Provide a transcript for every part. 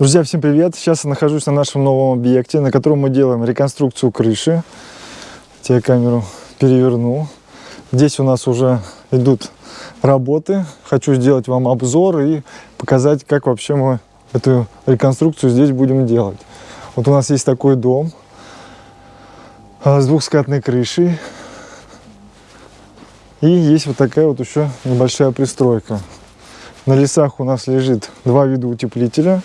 Друзья, всем привет! Сейчас я нахожусь на нашем новом объекте, на котором мы делаем реконструкцию крыши. Я камеру переверну. Здесь у нас уже идут работы. Хочу сделать вам обзор и показать, как вообще мы эту реконструкцию здесь будем делать. Вот у нас есть такой дом а, с двухскатной крышей. И есть вот такая вот еще небольшая пристройка. На лесах у нас лежит два вида утеплителя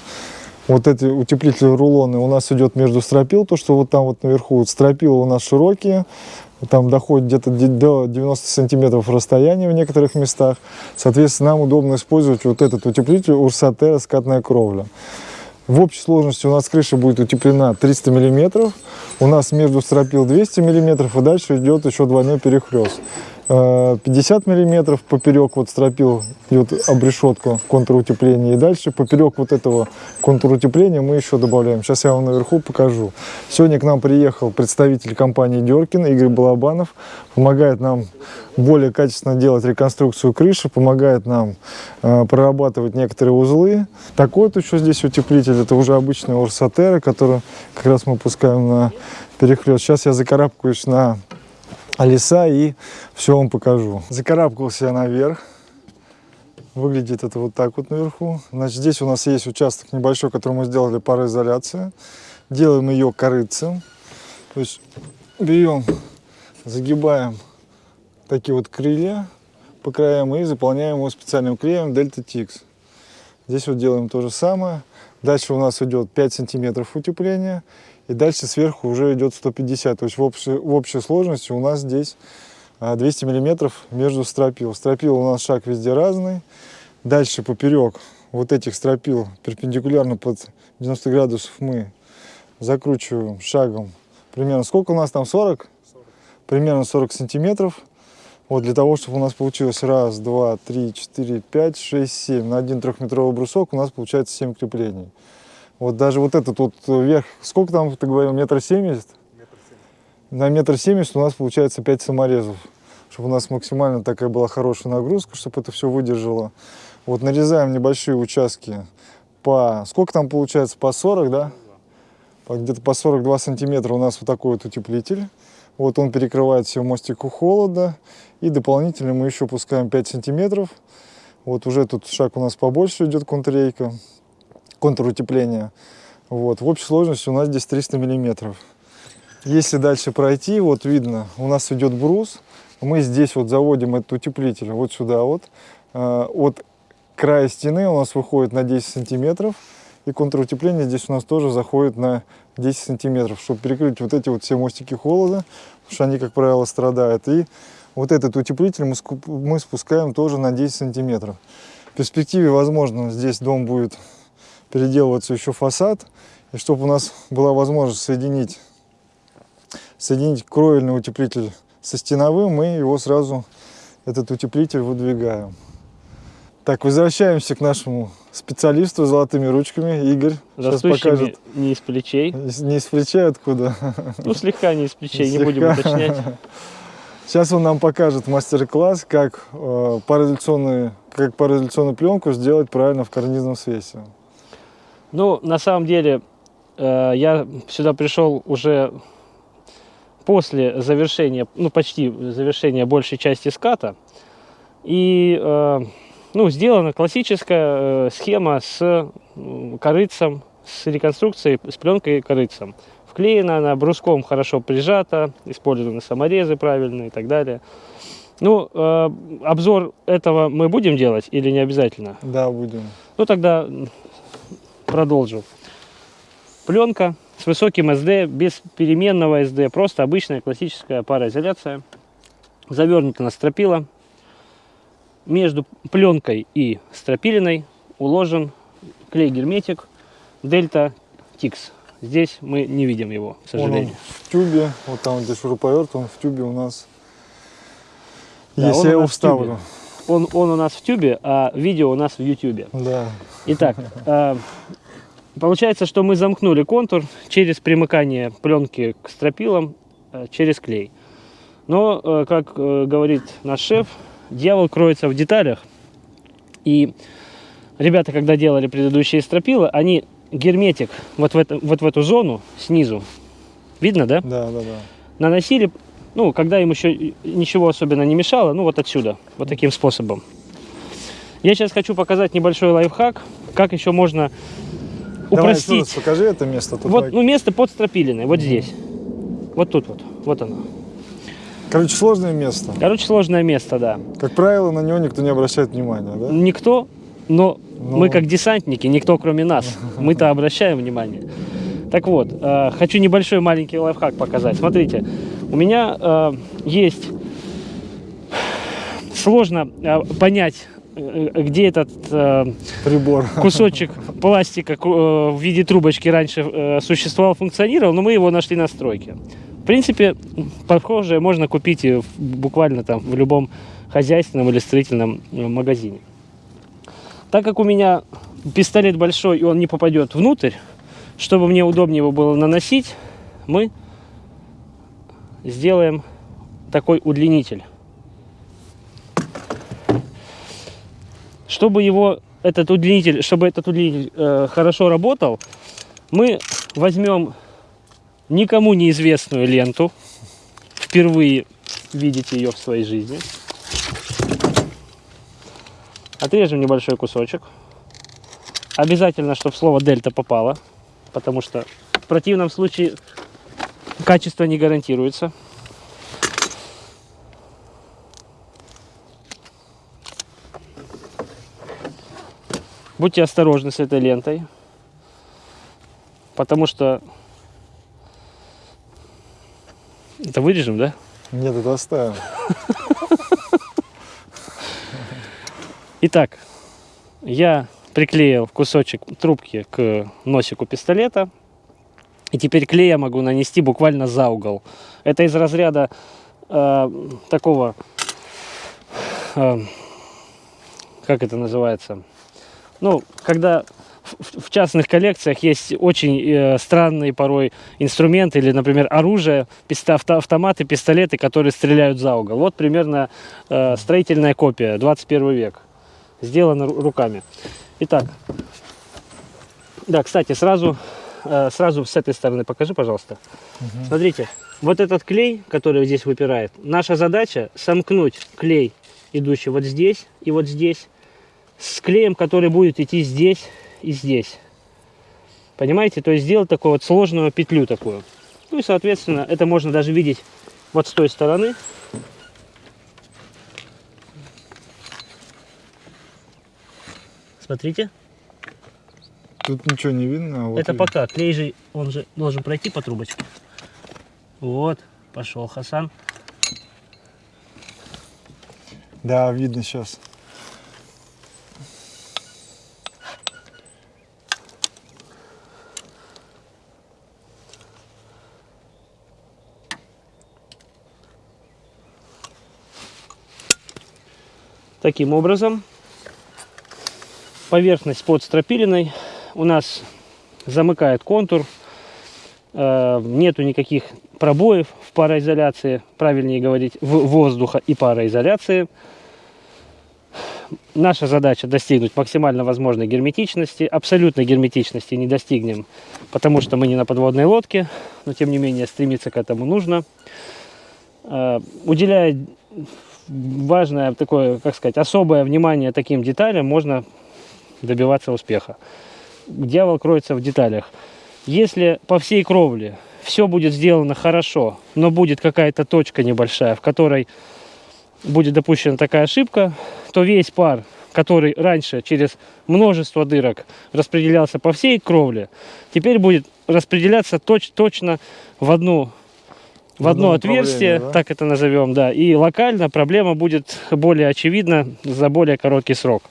вот эти утеплители рулоны у нас идет между стропил, то, что вот там вот наверху, вот стропила у нас широкие, там доходит где-то до 90 сантиметров расстояния в некоторых местах. Соответственно, нам удобно использовать вот этот утеплитель Урсатера скатная кровля. В общей сложности у нас крыша будет утеплена 300 миллиметров, у нас между стропил 200 миллиметров, и дальше идет еще двойной перехлест. 50 миллиметров поперек вот стропил идет обрешетку контрутепления и дальше поперек вот этого контрутепления мы еще добавляем. Сейчас я вам наверху покажу. Сегодня к нам приехал представитель компании Деркин Игорь Балабанов. Помогает нам более качественно делать реконструкцию крыши помогает нам э, прорабатывать некоторые узлы. Такой вот еще здесь утеплитель. Это уже обычный орсатера который как раз мы пускаем на перехлест сейчас я закарабкаюсь на леса и все вам покажу. Закарабкался я наверх. Выглядит это вот так вот наверху. Значит, здесь у нас есть участок небольшой, который мы сделали пароизоляция. Делаем ее корыцем. То есть берем, загибаем такие вот крылья по краям и заполняем его специальным клеем Delta Tix. Здесь вот делаем то же самое. Дальше у нас идет 5 сантиметров утепления и дальше сверху уже идет 150. То есть в общей, в общей сложности у нас здесь 200 а, миллиметров между стропил. Стропил у нас шаг везде разный. Дальше поперек вот этих стропил перпендикулярно под 90 градусов мы закручиваем шагом. Примерно сколько у нас там? 40 40 примерно 40 сантиметров. Вот для того чтобы у нас получилось раз два три четыре пять шесть семь. На один трехметровый брусок у нас получается 7 креплений вот даже вот этот вот верх, сколько там ты говорил, метр семьдесят? На метр семьдесят у нас получается 5 саморезов, чтобы у нас максимально такая была хорошая нагрузка, чтобы это все выдержало. Вот нарезаем небольшие участки по, сколько там получается, по 40, да? Где-то по 42 сантиметра у нас вот такой вот утеплитель. Вот он перекрывает все мостику холода. И дополнительно мы еще пускаем 5 сантиметров. Вот уже тут шаг у нас побольше идет контррейка контур утепления. Вот. В общей сложности у нас здесь 300 миллиметров. Если дальше пройти, вот видно, у нас идет брус. Мы здесь вот заводим этот утеплитель вот сюда вот. Э, от края стены у нас выходит на 10 сантиметров. И контур утепления здесь у нас тоже заходит на 10 сантиметров, чтобы перекрыть вот эти вот все мостики холода, потому что они, как правило, страдают. И вот этот утеплитель мы спускаем тоже на 10 сантиметров. В перспективе, возможно, здесь дом будет переделываться еще фасад, и чтобы у нас была возможность соединить, соединить кровельный утеплитель со стеновым, мы его сразу, этот утеплитель, выдвигаем. Так, возвращаемся к нашему специалисту с золотыми ручками. Игорь сейчас покажет. не из плечей. Не из плечей откуда? Ну, слегка не из плечей, слегка. не будем уточнять. Сейчас он нам покажет мастер-класс, как, э, как пароизоляционную пленку сделать правильно в карнизном свесе. Ну, на самом деле, э, я сюда пришел уже после завершения, ну, почти завершения большей части ската. И, э, ну, сделана классическая э, схема с корыцем, с реконструкцией, с пленкой корыцем. Вклеена она бруском хорошо прижата, использованы саморезы правильные и так далее. Ну, э, обзор этого мы будем делать или не обязательно? Да, будем. Ну, тогда продолжу. Пленка с высоким SD, без переменного SD, просто обычная классическая пароизоляция. Завернута на стропила. Между пленкой и стропилиной уложен клей-герметик Delta Tix. Здесь мы не видим его, к сожалению. Он в тюбе, вот там где шуруповерт, он в тюбе у нас. Да, Если я его вставлю. Он, он у нас в тюбе, а видео у нас в ютюбе. Да. Итак, э, Получается, что мы замкнули контур через примыкание пленки к стропилам э, через клей. Но, э, как говорит наш шеф, дьявол кроется в деталях. И ребята, когда делали предыдущие стропила, они герметик вот в, это, вот в эту зону снизу. Видно, да? Да, да, да. Наносили, ну, когда им еще ничего особенно не мешало, ну, вот отсюда, вот таким способом. Я сейчас хочу показать небольшой лайфхак, как еще можно Давай еще раз упростить. покажи это место. тут Вот, лайк. ну, место под стропилиной, вот здесь. Вот тут вот, вот оно. Короче, сложное место. Короче, сложное место, да. Как правило, на него никто не обращает внимания, да? Никто, но Ну. мы как десантники, никто кроме нас. Мы-то обращаем внимание. Так вот, э, хочу небольшой маленький лайфхак показать. Смотрите, у меня э, есть сложно э, понять, э, где этот э, Прибор. кусочек пластика э, в виде трубочки раньше э, существовал, функционировал, но мы его нашли на стройке. В принципе, похожее можно купить и в- буквально там в любом хозяйственном или строительном э, магазине. Так как у меня пистолет большой и он не попадет внутрь, чтобы мне удобнее его было наносить, мы сделаем такой удлинитель. Чтобы его этот удлинитель, чтобы этот удлинитель э, хорошо работал, мы возьмем никому неизвестную ленту. Впервые видите ее в своей жизни. Отрежем небольшой кусочек. Обязательно, чтобы слово дельта попало, потому что в противном случае качество не гарантируется. Будьте осторожны с этой лентой, потому что это вырежем, да? Нет, это оставим. Итак, я приклеил кусочек трубки к носику пистолета. И теперь клей я могу нанести буквально за угол. Это из разряда э, такого, э, как это называется? Ну, когда в, в частных коллекциях есть очень э, странные порой инструменты или, например, оружие, писта- авто- автоматы, пистолеты, которые стреляют за угол. Вот примерно э, строительная копия, 21 век сделано ру- руками. Итак, да, кстати, сразу, сразу с этой стороны покажи, пожалуйста. Смотрите, вот этот клей, который здесь выпирает, наша задача сомкнуть клей, идущий вот здесь и вот здесь, с клеем, который будет идти здесь и здесь. Понимаете? То есть сделать такую вот сложную петлю такую. Ну и, соответственно, это можно даже видеть вот с той стороны. Смотрите. Тут ничего не видно. а вот Это видно. пока. Клей же, он же должен пройти по трубочке. Вот, пошел Хасан. Да, видно сейчас. Таким образом, поверхность под стропилиной у нас замыкает контур. Э, Нету никаких пробоев в пароизоляции, правильнее говорить, в воздуха и пароизоляции. Наша задача достигнуть максимально возможной герметичности. Абсолютной герметичности не достигнем, потому что мы не на подводной лодке, но тем не менее стремиться к этому нужно. Э, Уделяя важное такое, как сказать, особое внимание таким деталям, можно добиваться успеха. Дьявол кроется в деталях. Если по всей кровле все будет сделано хорошо, но будет какая-то точка небольшая, в которой будет допущена такая ошибка, то весь пар, который раньше через множество дырок распределялся по всей кровле, теперь будет распределяться точ- точно в одну в В одно отверстие, да? так это назовем, да, и локально проблема будет более очевидна за более короткий срок.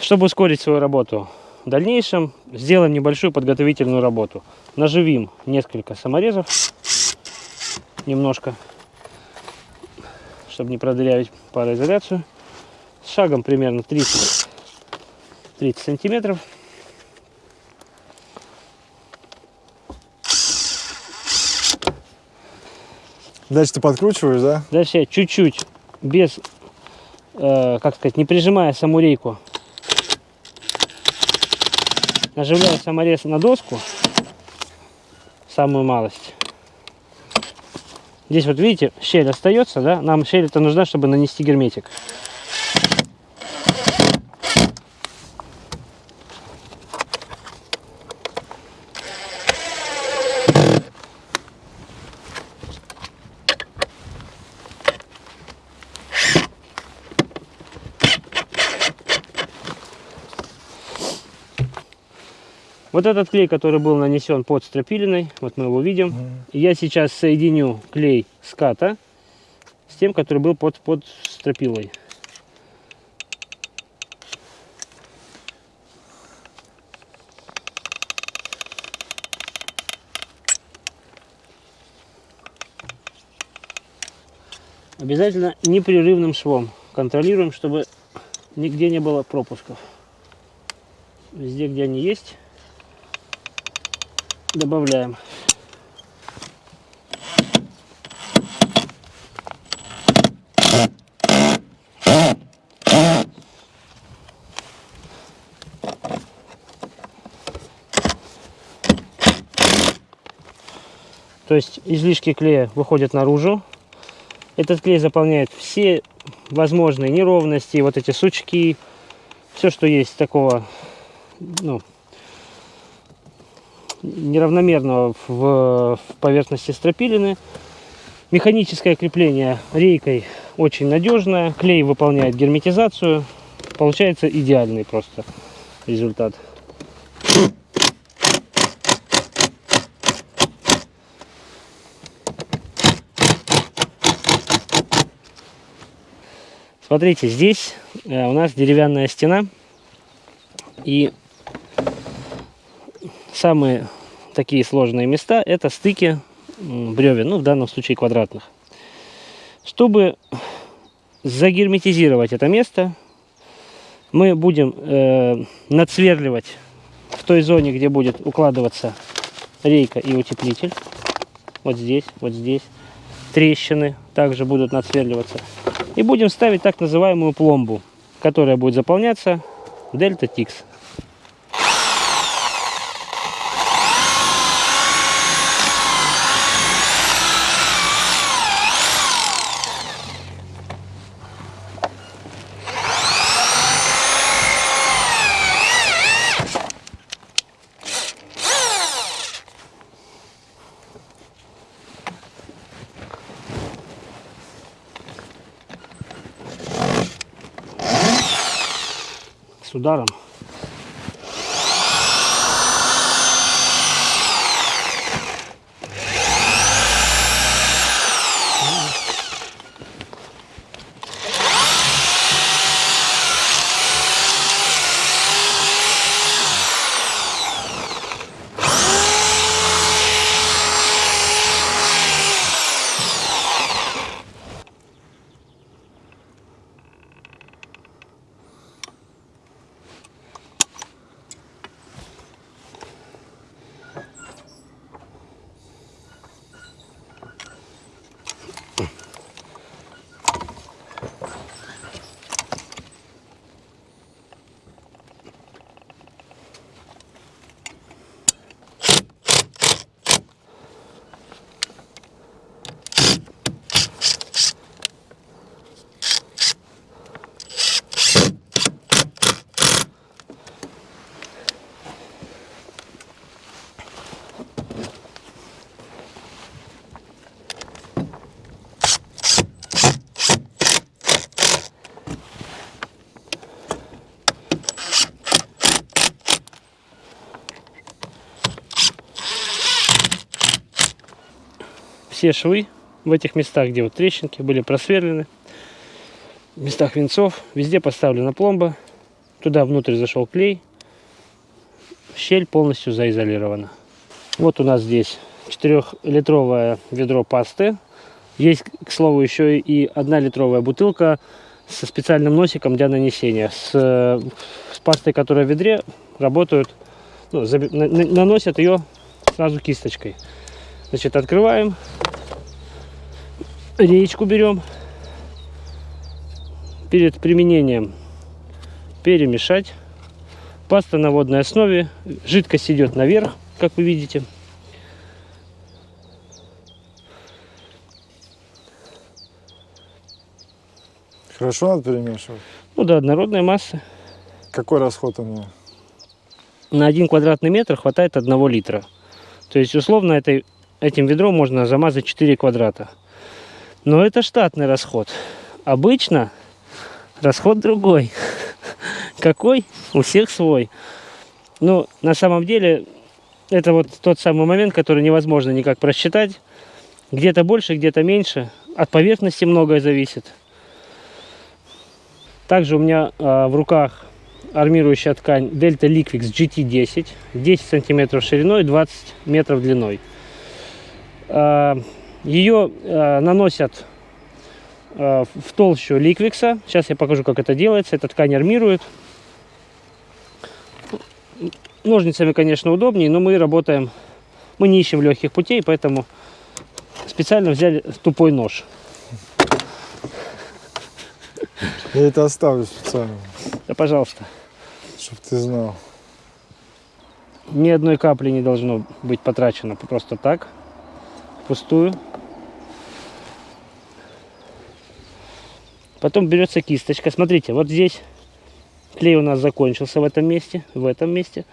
Чтобы ускорить свою работу в дальнейшем, сделаем небольшую подготовительную работу. Наживим несколько саморезов, немножко, чтобы не продырявить пароизоляцию. С шагом примерно 30, 30 сантиметров. Дальше ты подкручиваешь, да? Дальше я чуть-чуть, без, э, как сказать, не прижимая саму рейку, Наживляю саморез на доску, самую малость. Здесь вот видите, щель остается, да? Нам щель это нужна, чтобы нанести герметик. Вот этот клей, который был нанесен под стропилиной, вот мы его видим. И я сейчас соединю клей ската с тем, который был под, под стропилой. Обязательно непрерывным швом. Контролируем, чтобы нигде не было пропусков. Везде, где они есть, добавляем. То есть излишки клея выходят наружу. Этот клей заполняет все возможные неровности, вот эти сучки, все, что есть такого ну, неравномерного в, поверхности стропилины. Механическое крепление рейкой очень надежное. Клей выполняет герметизацию. Получается идеальный просто результат. Смотрите, здесь э, у нас деревянная стена. И самые такие сложные места это стыки бревен, ну в данном случае квадратных. Чтобы загерметизировать это место, мы будем э, надсверливать в той зоне, где будет укладываться рейка и утеплитель. Вот здесь, вот здесь. Трещины также будут надсверливаться. И будем ставить так называемую пломбу, которая будет заполняться дельта тикс. С ударом. Все швы в этих местах, где вот трещинки, были просверлены. В местах венцов везде поставлена пломба. Туда внутрь зашел клей. Щель полностью заизолирована. Вот у нас здесь 4-литровое ведро пасты. Есть, к слову, еще и 1-литровая бутылка со специальным носиком для нанесения. С, с пастой, которая в ведре, работают, ну, заби, на, наносят ее сразу кисточкой. Значит, открываем, речку берем, перед применением перемешать Паста на водной основе. Жидкость идет наверх, как вы видите. Хорошо надо перемешивать. Ну да, однородная масса. Какой расход у нее? На один квадратный метр хватает одного литра. То есть, условно, этой, этим ведром можно замазать 4 квадрата. Но это штатный расход. Обычно расход другой. Какой? У всех свой. Ну, на самом деле, это вот тот самый момент, который невозможно никак просчитать. Где-то больше, где-то меньше. От поверхности многое зависит. Также у меня а, в руках армирующая ткань Delta Liquix GT10. 10 сантиметров шириной, 20 метров длиной. А, ее а, наносят а, в толщу ликвикса. Сейчас я покажу, как это делается. Эта ткань армирует. Ножницами, конечно, удобнее, но мы работаем, мы не ищем легких путей, поэтому специально взяли тупой нож. Я это оставлю специально, Да, пожалуйста. чтобы ты знал. Ни одной капли не должно быть потрачено просто так, пустую. Потом берется кисточка. Смотрите, вот здесь клей у нас закончился в этом месте, в этом месте.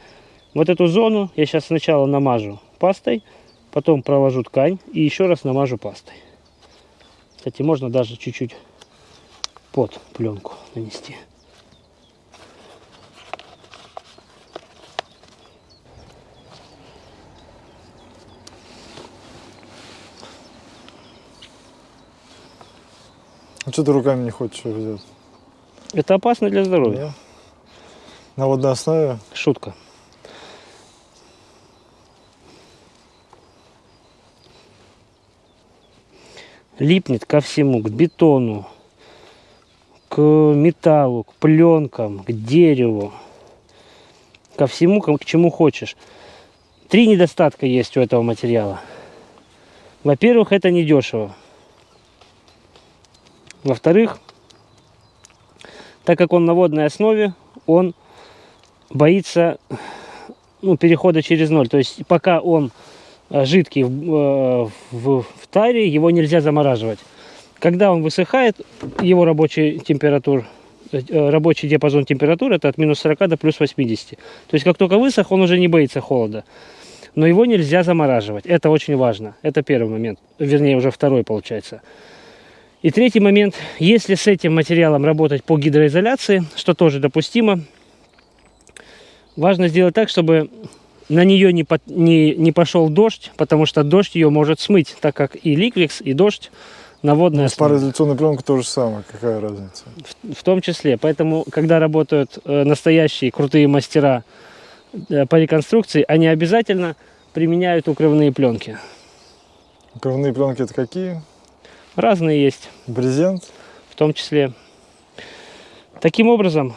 Вот эту зону я сейчас сначала намажу пастой, потом проложу ткань и еще раз намажу пастой. Кстати, можно даже чуть-чуть под пленку нанести. А что ты руками не хочешь взять? Это опасно для здоровья. Нет? На водной основе? Шутка. Липнет ко всему, к бетону, к металлу, к пленкам, к дереву, ко всему, к к чему хочешь. Три недостатка есть у этого материала. Во-первых, это недешево. Во-вторых, так как он на водной основе, он боится ну, перехода через ноль. То есть пока он э, жидкий в, э, в, в таре, его нельзя замораживать. Когда он высыхает, его рабочий температур, э, рабочий диапазон температуры это от минус 40 до плюс 80. То есть как только высох, он уже не боится холода. Но его нельзя замораживать. Это очень важно. Это первый момент. Вернее, уже второй получается. И третий момент. Если с этим материалом работать по гидроизоляции, что тоже допустимо, важно сделать так, чтобы на нее не, по- не, не пошел дождь, потому что дождь ее может смыть, так как и ликвикс, и дождь на водной Ну, с основе. пароизоляционной пленкой то же самое. Какая разница? В том числе. Поэтому, когда работают э, настоящие крутые мастера э, по реконструкции, они обязательно применяют укрывные пленки. Кровные пленки это какие? Разные есть, Брезент? в том числе. Таким образом,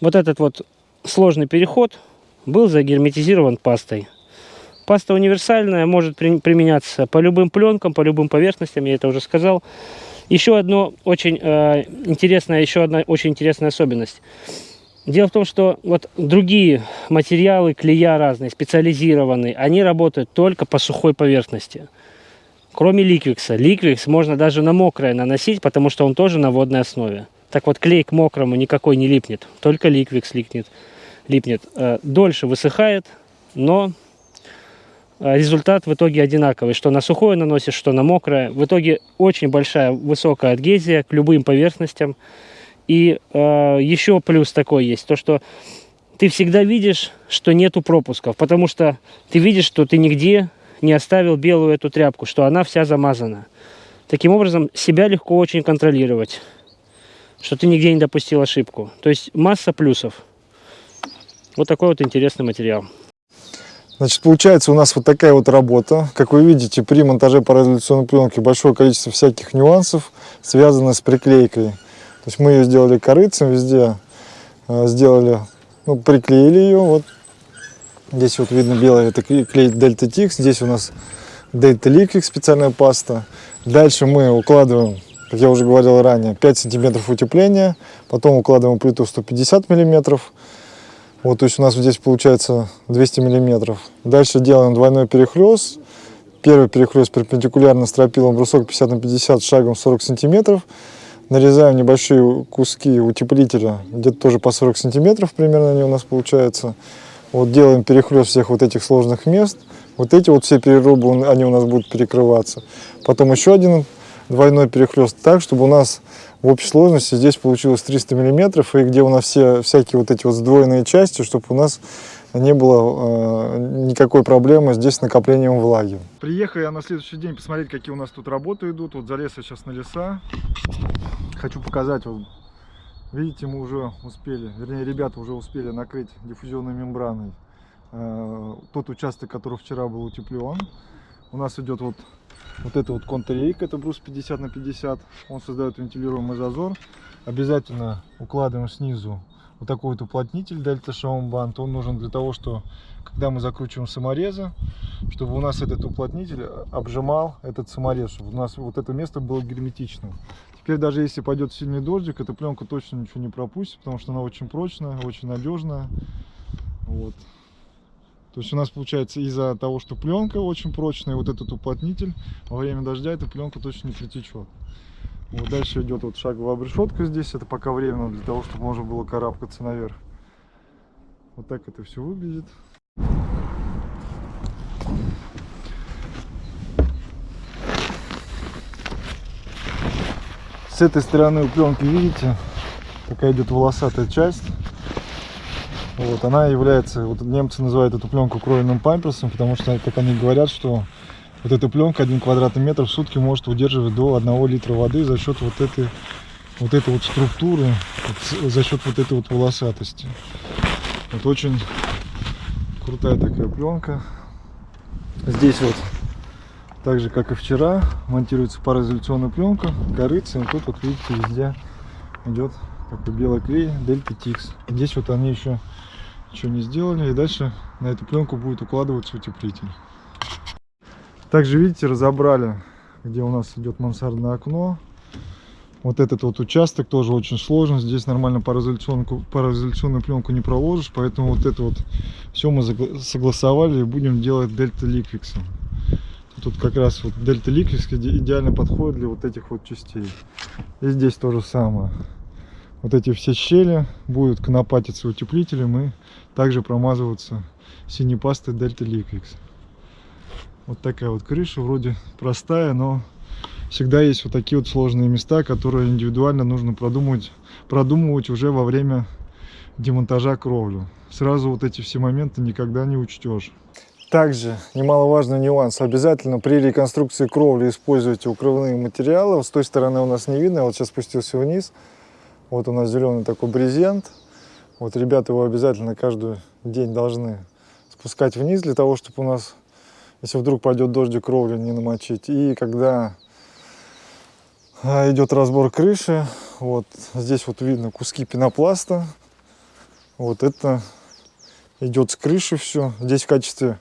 вот этот вот сложный переход был загерметизирован пастой. Паста универсальная, может при- применяться по любым пленкам, по любым поверхностям, я это уже сказал. Еще одно очень э, интересная, еще одна очень интересная особенность. Дело в том, что вот другие материалы, клея разные, специализированные, они работают только по сухой поверхности. Кроме ликвикса. Ликвикс можно даже на мокрое наносить, потому что он тоже на водной основе. Так вот, клей к мокрому никакой не липнет, только ликвикс липнет. липнет. Э, Дольше высыхает, но э, результат в итоге одинаковый. Что на сухое наносишь, что на мокрое. В итоге очень большая, высокая адгезия к любым поверхностям. И э, еще плюс такой есть, то что ты всегда видишь, что нету пропусков, потому что ты видишь, что ты нигде не оставил белую эту тряпку, что она вся замазана. Таким образом, себя легко очень контролировать, что ты нигде не допустил ошибку. То есть масса плюсов. Вот такой вот интересный материал. Значит, получается у нас вот такая вот работа. Как вы видите, при монтаже пароизоляционной пленки большое количество всяких нюансов, связанных с приклейкой. То есть мы ее сделали корыцем везде, э, сделали, ну, приклеили ее. Вот здесь вот видно белый, это клей Delta Tix. Здесь у нас Delta Liquid, специальная паста. Дальше мы укладываем как я уже говорил ранее, 5 сантиметров утепления, потом укладываем плиту 150 миллиметров, вот, то есть у нас здесь получается 200 миллиметров. Дальше делаем двойной перехлест, первый перехлест перпендикулярно стропилом брусок 50 на 50 шагом 40 сантиметров, нарезаем небольшие куски утеплителя, где-то тоже по 40 сантиметров примерно они у нас получаются. Вот делаем перехлест всех вот этих сложных мест. Вот эти вот все перерубы, они у нас будут перекрываться. Потом еще один двойной перехлест так, чтобы у нас в общей сложности здесь получилось 300 миллиметров, и где у нас все всякие вот эти вот сдвоенные части, чтобы у нас не было э, никакой проблемы здесь с накоплением влаги. Приехал я на следующий день посмотреть, какие у нас тут работы идут. Вот залез я сейчас на леса. Хочу показать. Вот, видите, мы уже успели, вернее, ребята уже успели накрыть диффузионной мембраной э, тот участок, который вчера был утеплен. У нас идет вот вот это вот контррейк, это брус 50 на 50. Он создает вентилируемый зазор. Обязательно укладываем снизу вот такой вот уплотнитель дельта шаумбанд. Он нужен для того, что когда мы закручиваем саморезы, чтобы у нас этот уплотнитель обжимал этот саморез, чтобы у нас вот это место было герметичным. Теперь даже если пойдет сильный дождик, эта пленка точно ничего не пропустит, потому что она очень прочная, очень надежная. Вот. То есть у нас получается из-за того, что пленка очень прочная, вот этот уплотнитель, во время дождя эта пленка точно не притечет. Вот дальше идет вот шаговая обрешетка здесь, это пока временно для того, чтобы можно было карабкаться наверх. Вот так это все выглядит. С этой стороны у пленки, видите, такая идет волосатая часть. Вот, она является, вот немцы называют эту пленку кровельным памперсом, потому что, как они говорят, что вот эта пленка один квадратный метр в сутки может удерживать до 1 литра воды за счет вот этой вот этой вот структуры, вот, за счет вот этой вот волосатости. Вот очень крутая такая пленка. Здесь вот, так же как и вчера, монтируется пароизоляционная пленка, корыца, и тут вот видите везде идет такой белый клей Дельта Тикс. Здесь вот они еще ничего не сделали. И дальше на эту пленку будет укладываться утеплитель. Также, видите, разобрали, где у нас идет мансардное окно. Вот этот вот участок тоже очень сложный. Здесь нормально пароизоляционную, пароизоляционную пленку не проложишь. Поэтому вот это вот все мы согласовали и будем делать дельта ликвиксом. Тут как раз вот дельта ликвикс идеально подходит для вот этих вот частей. И здесь то же самое вот эти все щели будут конопатиться утеплителем и также промазываться синей пастой Delta Liquix. Вот такая вот крыша, вроде простая, но всегда есть вот такие вот сложные места, которые индивидуально нужно продумывать, продумывать уже во время демонтажа кровлю. Сразу вот эти все моменты никогда не учтешь. Также немаловажный нюанс. Обязательно при реконструкции кровли используйте укрывные материалы. С той стороны у нас не видно, я вот сейчас спустился вниз. Вот у нас зеленый такой брезент. Вот ребята его обязательно каждый день должны спускать вниз, для того, чтобы у нас, если вдруг пойдет дождик, кровлю не намочить. И когда а, идет разбор крыши, вот здесь вот видно куски пенопласта. Вот это идет с крыши все. Здесь в качестве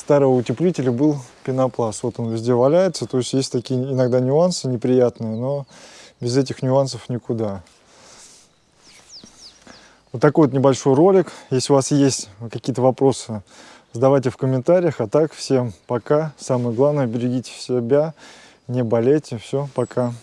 старого утеплителя был пенопласт. Вот он везде валяется. То есть есть такие иногда нюансы неприятные, но без этих нюансов никуда. Вот такой вот небольшой ролик. Если у вас есть какие-то вопросы, задавайте в комментариях. А так, всем пока. Самое главное, берегите себя, не болейте. Все, пока.